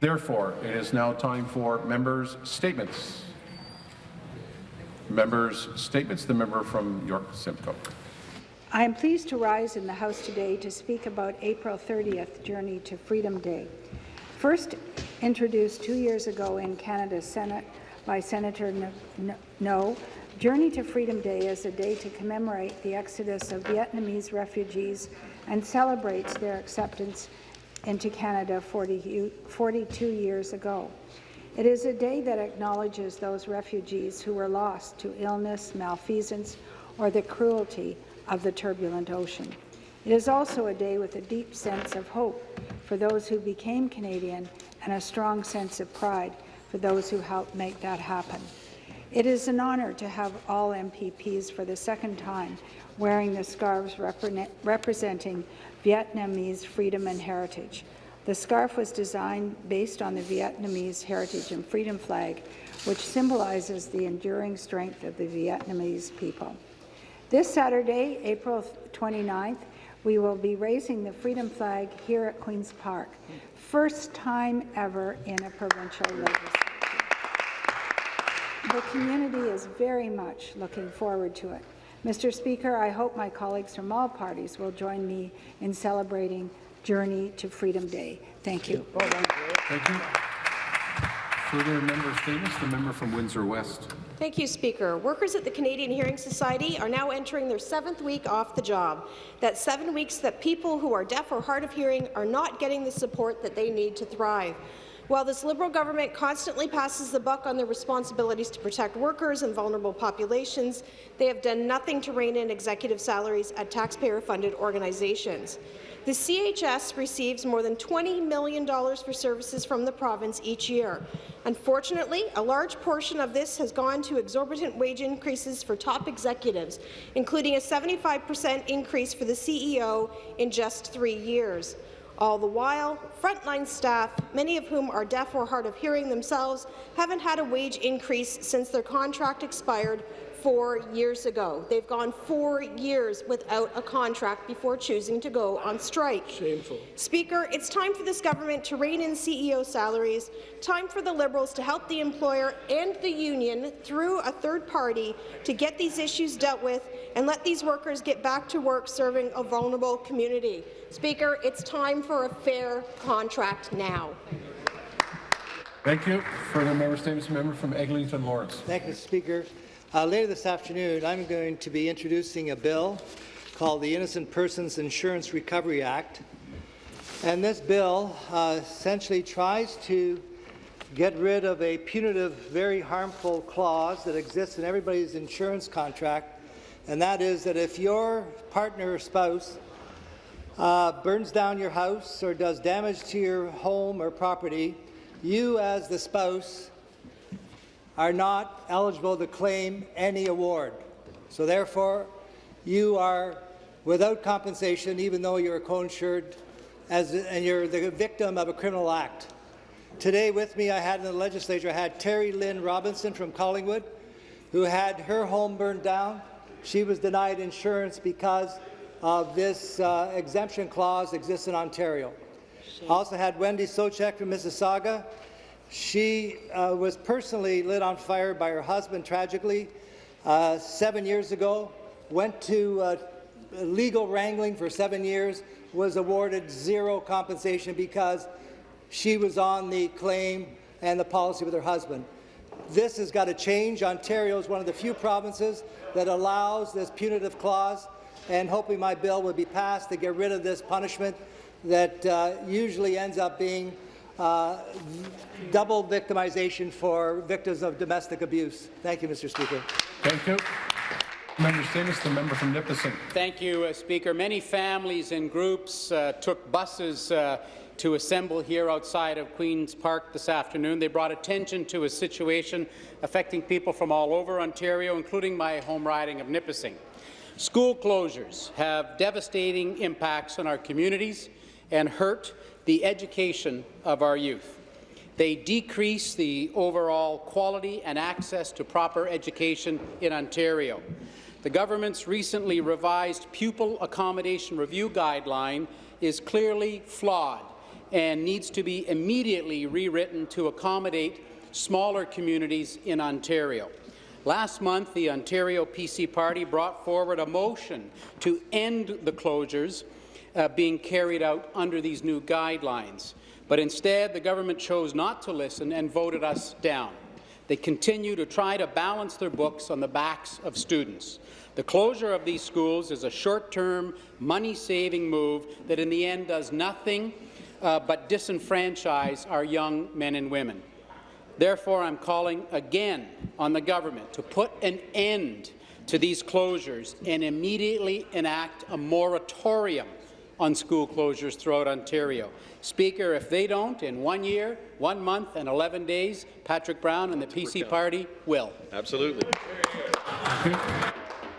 Therefore, it is now time for members' statements. Members' statements. The member from York Simcoe. I am pleased to rise in the House today to speak about April 30th Journey to Freedom Day. First introduced two years ago in Canada's Senate by Senator Ngo, Journey to Freedom Day is a day to commemorate the exodus of Vietnamese refugees and celebrates their acceptance into Canada 40, 42 years ago. It is a day that acknowledges those refugees who were lost to illness, malfeasance, or the cruelty of the turbulent ocean. It is also a day with a deep sense of hope for those who became Canadian and a strong sense of pride for those who helped make that happen. It is an honour to have all MPPs for the second time wearing the scarves repre representing Vietnamese freedom and heritage. The scarf was designed based on the Vietnamese heritage and freedom flag, which symbolizes the enduring strength of the Vietnamese people. This Saturday, April 29th, we will be raising the freedom flag here at Queen's Park. First time ever in a provincial legislature. The community is very much looking forward to it. Mr. Speaker, I hope my colleagues from all parties will join me in celebrating Journey to Freedom Day. Thank you. Thank you. Further member statements. The member from Windsor West. Thank you, Speaker. Workers at the Canadian Hearing Society are now entering their seventh week off the job. That's seven weeks that people who are deaf or hard of hearing are not getting the support that they need to thrive. While this Liberal government constantly passes the buck on their responsibilities to protect workers and vulnerable populations, they have done nothing to rein in executive salaries at taxpayer-funded organizations. The CHS receives more than $20 million for services from the province each year. Unfortunately, a large portion of this has gone to exorbitant wage increases for top executives, including a 75 per cent increase for the CEO in just three years. All the while, frontline staff, many of whom are deaf or hard of hearing themselves, haven't had a wage increase since their contract expired four years ago. They've gone four years without a contract before choosing to go on strike. Shameful. Speaker, it's time for this government to rein in CEO salaries, time for the Liberals to help the employer and the union through a third party to get these issues dealt with and let these workers get back to work serving a vulnerable community. Speaker, it's time for a fair contract now. Thank you. Further member statements, member from Eglinton Lawrence. Thank you, Speaker. Uh, later this afternoon, I'm going to be introducing a bill called the Innocent Persons Insurance Recovery Act. And this bill uh, essentially tries to get rid of a punitive, very harmful clause that exists in everybody's insurance contract, and that is that if your partner or spouse uh, burns down your house or does damage to your home or property, you as the spouse are not eligible to claim any award. So therefore, you are without compensation even though you're co-insured and you're the victim of a criminal act. Today with me, I had in the legislature, I had Terry Lynn Robinson from Collingwood, who had her home burned down. She was denied insurance because of this uh, exemption clause exists in Ontario. I also had Wendy Sochek from Mississauga. She uh, was personally lit on fire by her husband, tragically, uh, seven years ago, went to uh, legal wrangling for seven years, was awarded zero compensation because she was on the claim and the policy with her husband. This has got to change. Ontario is one of the few provinces that allows this punitive clause, and hopefully my bill will be passed to get rid of this punishment that uh, usually ends up being uh, double victimization for victims of domestic abuse. Thank you, Mr. Speaker. Thank you. Member Statements, the member from Nipissing. Thank you, uh, Speaker. Many families and groups uh, took buses uh, to assemble here outside of Queen's Park this afternoon. They brought attention to a situation affecting people from all over Ontario, including my home riding of Nipissing. School closures have devastating impacts on our communities and hurt the education of our youth. They decrease the overall quality and access to proper education in Ontario. The government's recently revised pupil accommodation review guideline is clearly flawed and needs to be immediately rewritten to accommodate smaller communities in Ontario. Last month, the Ontario PC Party brought forward a motion to end the closures uh, being carried out under these new guidelines. But instead, the government chose not to listen and voted us down. They continue to try to balance their books on the backs of students. The closure of these schools is a short-term, money-saving move that in the end does nothing uh, but disenfranchise our young men and women. Therefore, I'm calling again on the government to put an end to these closures and immediately enact a moratorium on school closures throughout Ontario. Speaker, if they don't, in one year, one month and 11 days, Patrick Brown and the PC Party will. Absolutely. Okay.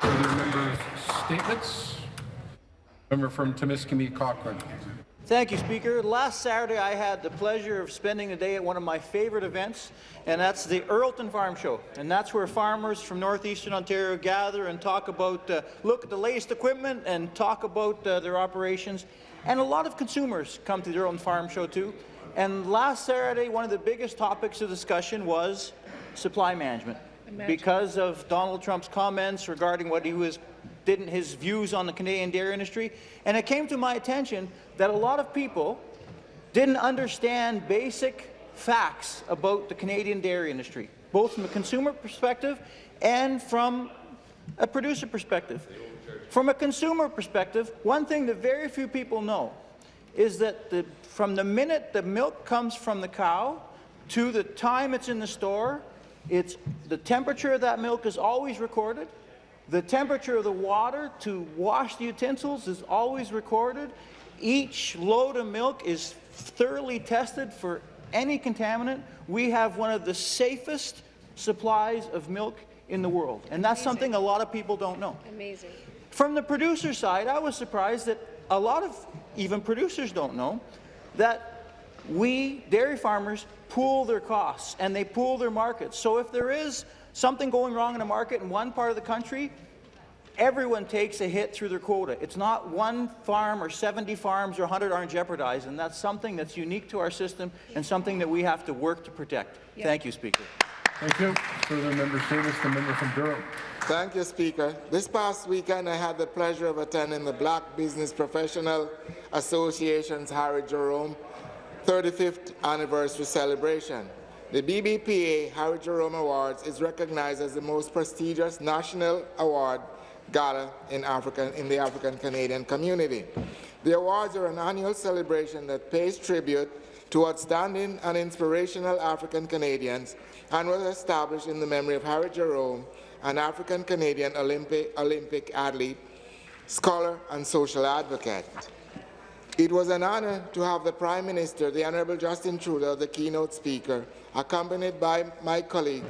Further members' statements? Member from Timiskaming Cochrane. Thank you, Speaker. Last Saturday, I had the pleasure of spending the day at one of my favourite events, and that's the Earlton Farm Show. And that's where farmers from northeastern Ontario gather and talk about, uh, look at the latest equipment and talk about uh, their operations. And a lot of consumers come to the Earlton Farm Show too. And last Saturday, one of the biggest topics of discussion was supply management. Because of Donald Trump's comments regarding what he was didn't his views on the Canadian dairy industry, and it came to my attention that a lot of people didn't understand basic facts about the Canadian dairy industry, both from a consumer perspective and from a producer perspective. From a consumer perspective, one thing that very few people know is that the, from the minute the milk comes from the cow to the time it's in the store, it's, the temperature of that milk is always recorded, the temperature of the water to wash the utensils is always recorded. Each load of milk is thoroughly tested for any contaminant. We have one of the safest supplies of milk in the world, and that's something a lot of people don't know. Amazing. From the producer side, I was surprised that a lot of even producers don't know that we, dairy farmers, pool their costs and they pool their markets. So if there is something going wrong in a market in one part of the country, everyone takes a hit through their quota. It's not one farm or 70 farms or 100 aren't jeopardized, and that's something that's unique to our system and something that we have to work to protect. Thank you, Speaker. Thank you. Further member statements, the member from Durham. Thank you, Speaker. This past weekend, I had the pleasure of attending the Black Business Professional Association's Harry Jerome 35th anniversary celebration. The BBPA Harry Jerome Awards is recognized as the most prestigious national award gala in, African, in the African Canadian community. The awards are an annual celebration that pays tribute to outstanding and inspirational African Canadians and was established in the memory of Harry Jerome, an African Canadian Olympic athlete, scholar, and social advocate. It was an honour to have the Prime Minister, the Honourable Justin Trudeau, the keynote speaker, accompanied by my colleague,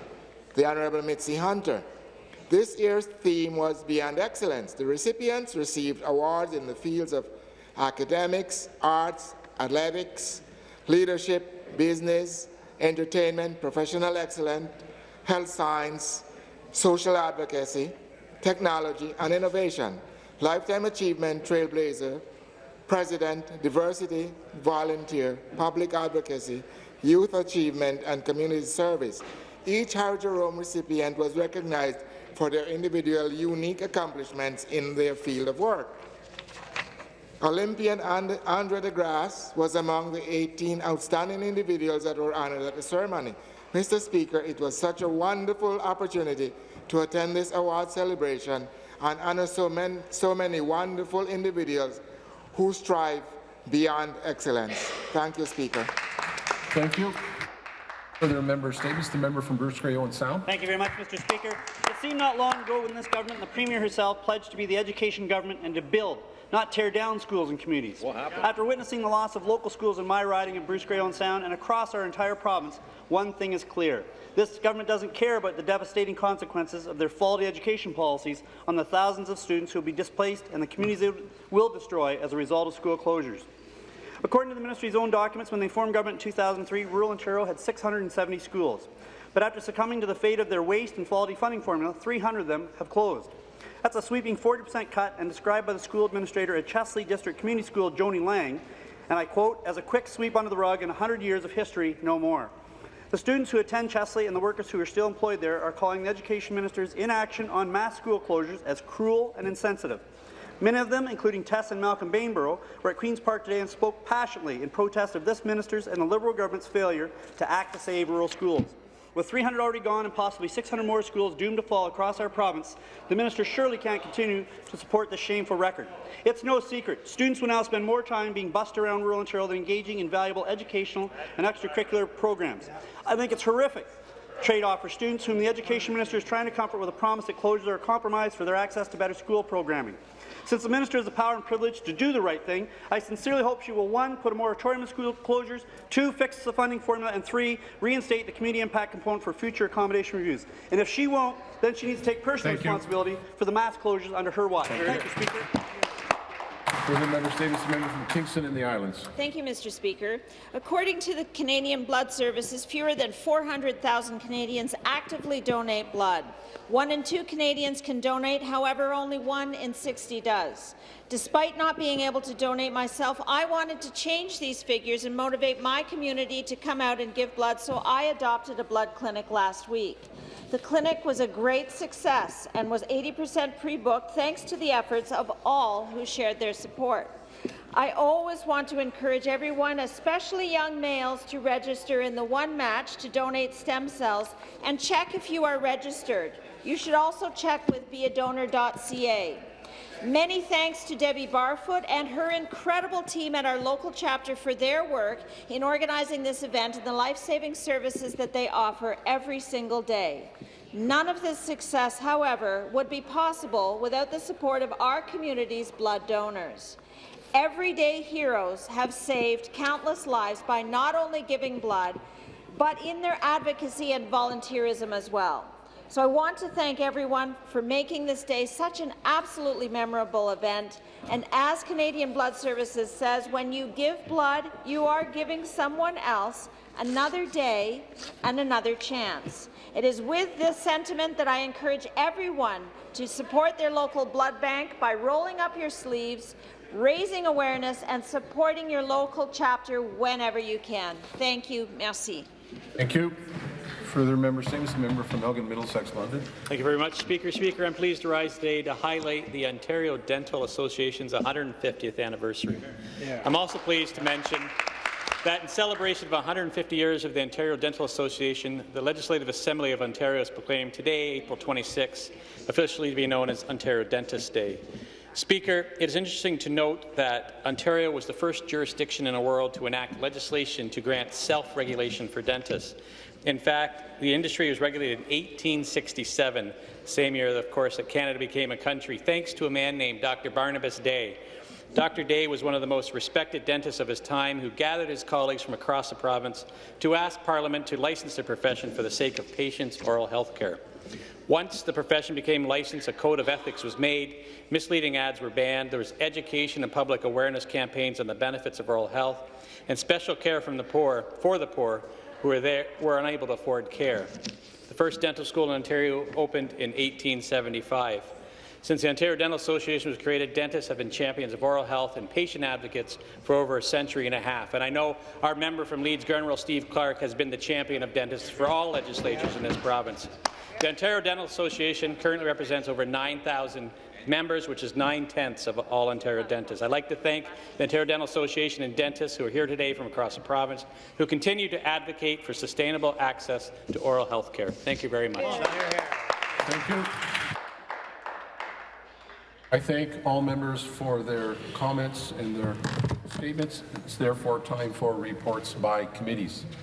the Honourable Mitzi Hunter. This year's theme was Beyond Excellence. The recipients received awards in the fields of academics, arts, athletics, leadership, business, entertainment, professional excellence, health science, social advocacy, technology, and innovation. Lifetime Achievement Trailblazer, President, Diversity, Volunteer, Public Advocacy, Youth Achievement, and Community Service. Each Harry Jerome recipient was recognized for their individual unique accomplishments in their field of work. Olympian And Andre De Grasse was among the 18 outstanding individuals that were honored at the ceremony. Mr. Speaker, it was such a wonderful opportunity to attend this award celebration and honor so so many wonderful individuals who strive beyond excellence. Thank you, Speaker. Thank you. Further member statements, the member from Bruce Grey Owen Sound. Thank you very much, Mr. Speaker. It seemed not long ago when this government and the Premier herself pledged to be the education government and to build, not tear down schools and communities. What happened? After witnessing the loss of local schools in my riding of Bruce Grey Owen Sound and across our entire province, one thing is clear. This government doesn't care about the devastating consequences of their faulty education policies on the thousands of students who will be displaced and the communities they will destroy as a result of school closures. According to the ministry's own documents, when they formed government in 2003, rural Ontario had 670 schools. But after succumbing to the fate of their waste and faulty funding formula, 300 of them have closed. That's a sweeping 40% cut and described by the school administrator at Chesley District Community School, Joni Lang, and I quote, as a quick sweep under the rug in 100 years of history, no more. The students who attend Chesley and the workers who are still employed there are calling the education minister's inaction on mass school closures as cruel and insensitive. Many of them, including Tess and Malcolm Bainborough, were at Queen's Park today and spoke passionately in protest of this minister's and the Liberal government's failure to act to save rural schools. With 300 already gone and possibly 600 more schools doomed to fall across our province, the minister surely can't continue to support this shameful record. It's no secret. Students will now spend more time being bussed around rural Ontario than engaging in valuable educational and extracurricular programs. I think it's horrific trade-off for students whom the Education Minister is trying to comfort with a promise that closures are a compromise for their access to better school programming. Since the Minister has the power and privilege to do the right thing, I sincerely hope she will, one, put a moratorium on school closures, two, fix the funding formula, and three, reinstate the community impact component for future accommodation reviews. And if she won't, then she needs to take personal Thank you. responsibility for the mass closures under her watch. Thank you, Speaker. Further member statements, member from Kingston and the Islands. Thank you, Mr. Speaker. According to the Canadian Blood Services, fewer than 400,000 Canadians actively donate blood. One in two Canadians can donate, however, only one in 60 does. Despite not being able to donate myself, I wanted to change these figures and motivate my community to come out and give blood, so I adopted a blood clinic last week. The clinic was a great success and was 80% pre-booked thanks to the efforts of all who shared their support. I always want to encourage everyone, especially young males, to register in the One Match to donate stem cells and check if you are registered. You should also check with beadonor.ca. Many thanks to Debbie Barfoot and her incredible team at our local chapter for their work in organizing this event and the life-saving services that they offer every single day. None of this success, however, would be possible without the support of our community's blood donors. Everyday heroes have saved countless lives by not only giving blood, but in their advocacy and volunteerism as well. So I want to thank everyone for making this day such an absolutely memorable event. And as Canadian Blood Services says, when you give blood, you are giving someone else another day and another chance. It is with this sentiment that I encourage everyone to support their local blood bank by rolling up your sleeves, raising awareness and supporting your local chapter whenever you can. Thank you. Merci. Thank you. Further member statements, the member from Elgin Middlesex London. Thank you very much, Speaker. Speaker, I'm pleased to rise today to highlight the Ontario Dental Association's 150th anniversary. I'm also pleased to mention that in celebration of 150 years of the Ontario Dental Association, the Legislative Assembly of Ontario has proclaimed today, April 26, officially to be known as Ontario Dentist Day. Speaker, it is interesting to note that Ontario was the first jurisdiction in the world to enact legislation to grant self-regulation for dentists. In fact, the industry was regulated in 1867, same year, of course, that Canada became a country, thanks to a man named Dr. Barnabas Day. Dr. Day was one of the most respected dentists of his time who gathered his colleagues from across the province to ask Parliament to license the profession for the sake of patients' oral health care. Once the profession became licensed, a code of ethics was made, misleading ads were banned, there was education and public awareness campaigns on the benefits of oral health, and special care from the poor, for the poor who were, there, were unable to afford care. The first dental school in Ontario opened in 1875. Since the Ontario Dental Association was created, dentists have been champions of oral health and patient advocates for over a century and a half. And I know our member from Leeds Grenville, Steve Clark, has been the champion of dentists for all legislatures in this province. The Ontario Dental Association currently represents over 9,000 members, which is nine-tenths of all Ontario dentists. I'd like to thank the Ontario Dental Association and dentists who are here today from across the province who continue to advocate for sustainable access to oral health care. Thank you very much. Thank you. I thank all members for their comments and their statements. It's therefore time for reports by committees.